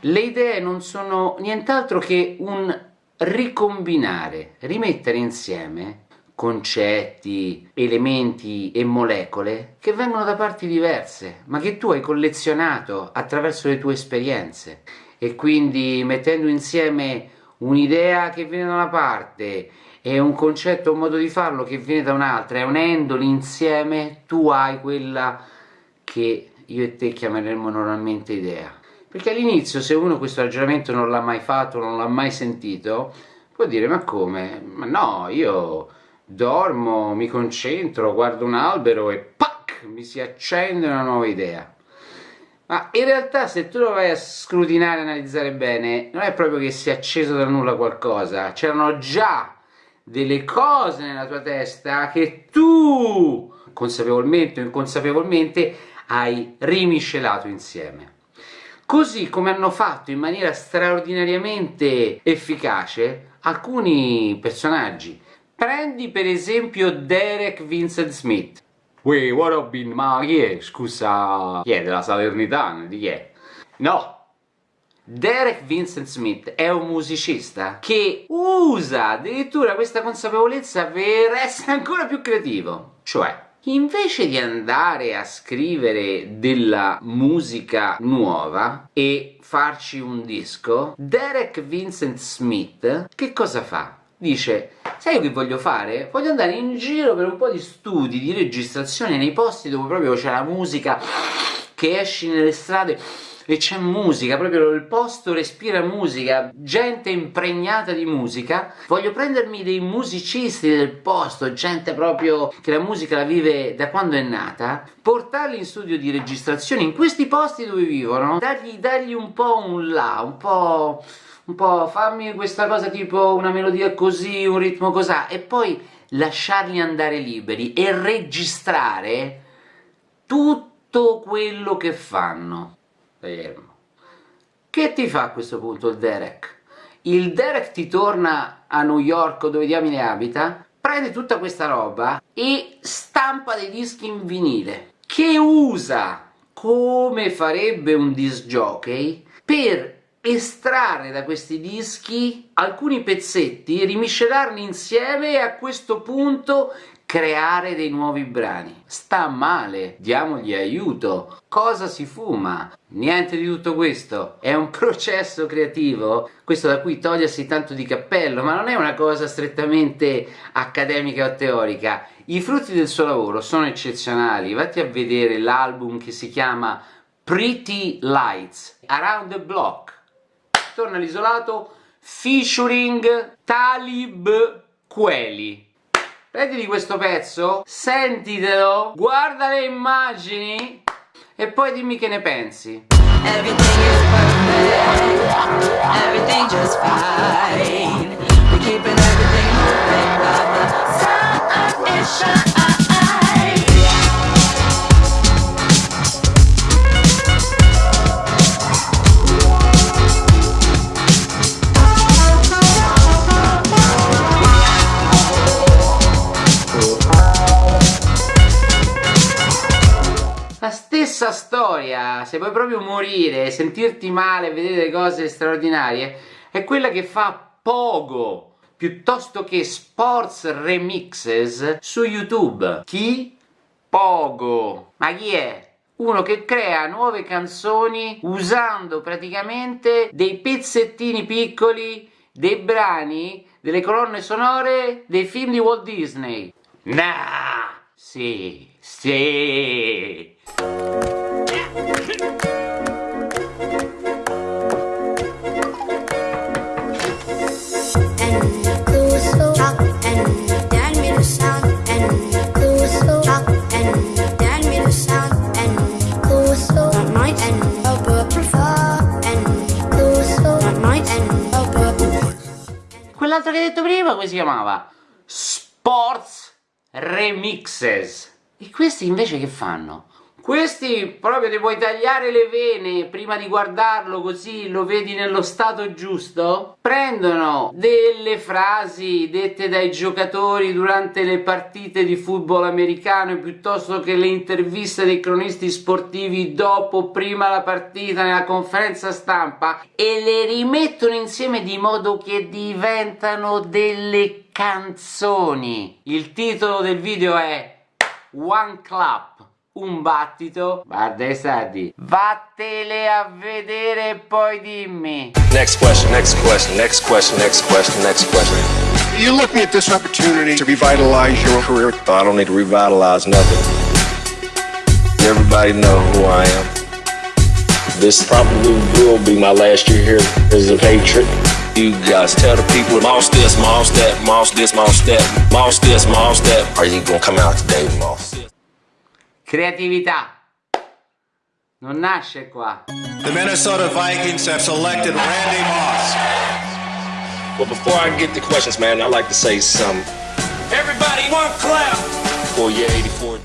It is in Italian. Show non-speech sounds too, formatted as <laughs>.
Le idee non sono nient'altro che un ricombinare, rimettere insieme concetti, elementi e molecole che vengono da parti diverse, ma che tu hai collezionato attraverso le tue esperienze. E quindi mettendo insieme un'idea che viene da una parte e un concetto, un modo di farlo che viene da un'altra e unendoli insieme tu hai quella che io e te chiameremmo normalmente idea. Perché all'inizio se uno questo ragionamento non l'ha mai fatto, non l'ha mai sentito, può dire ma come? Ma no, io dormo, mi concentro, guardo un albero e PAC! mi si accende una nuova idea. Ma in realtà se tu lo vai a scrutinare analizzare bene, non è proprio che si è acceso da nulla qualcosa, c'erano già delle cose nella tua testa che tu, consapevolmente o inconsapevolmente, hai rimiscelato insieme. Così come hanno fatto in maniera straordinariamente efficace alcuni personaggi, Prendi per esempio Derek Vincent Smith. Uè, what up in... ma chi è? Scusa... chi è? Della Salernitana? Di chi è? No! Derek Vincent Smith è un musicista che usa addirittura questa consapevolezza per essere ancora più creativo. Cioè, invece di andare a scrivere della musica nuova e farci un disco, Derek Vincent Smith che cosa fa? dice sai che voglio fare? Voglio andare in giro per un po' di studi, di registrazione nei posti dove proprio c'è la musica che esci nelle strade e c'è musica, proprio il posto respira musica, gente impregnata di musica, voglio prendermi dei musicisti del posto, gente proprio che la musica la vive da quando è nata, portarli in studio di registrazione in questi posti dove vivono, dargli, dargli un po' un là, un po' un po' fammi questa cosa tipo una melodia così, un ritmo così, e poi lasciarli andare liberi e registrare tutto quello che fanno. Fermo. Che ti fa a questo punto il Derek? Il Derek ti torna a New York dove diamine abita, prende tutta questa roba e stampa dei dischi in vinile, che usa come farebbe un disc jockey per estrarre da questi dischi alcuni pezzetti, rimiscelarli insieme e a questo punto creare dei nuovi brani. Sta male, diamogli aiuto. Cosa si fuma? Niente di tutto questo. È un <laughs> processo creativo, questo da cui togliersi tanto di cappello, ma non è una cosa strettamente accademica o teorica. I frutti del suo lavoro sono eccezionali. Vatti a vedere l'album che si chiama Pretty Lights, Around the Block torna all'isolato featuring Talib Kweli. Prenditi questo pezzo, sentitelo, guarda le immagini e poi dimmi che ne pensi. Everything is perfect, everything just fine. We're keeping everything moving, the sun is shining. Stessa storia, se vuoi proprio morire, sentirti male, vedere cose straordinarie, è quella che fa Pogo, piuttosto che Sports Remixes su YouTube. Chi? Pogo. Ma chi è? Uno che crea nuove canzoni usando praticamente dei pezzettini piccoli, dei brani, delle colonne sonore dei film di Walt Disney. Nah! Sì, sì! Quell'altro che hai detto prima come si chiamava? Sports Remixes. E questi invece che fanno? questi proprio ti puoi tagliare le vene prima di guardarlo così lo vedi nello stato giusto. Prendono delle frasi dette dai giocatori durante le partite di football americano piuttosto che le interviste dei cronisti sportivi dopo prima la partita nella conferenza stampa e le rimettono insieme di modo che diventano delle canzoni. Il titolo del video è One Clap un battito. Guarda i sardi vattele a vedere e poi dimmi. Next question next question next question next question next question. You're looking at this opportunity to revitalize your career. I don't need to revitalize nothing. Everybody know who I am. This probably will be my last year here as a Patriot you guys tell the people moss this moss that moss this moss that moss this moss that are you gonna come out today moss Creatività. Non nasce qua. The Minnesota Vikings have selected Randy Moss. Well, before I get the questions, man, I'd like to say something. Everybody, one clap for your 84.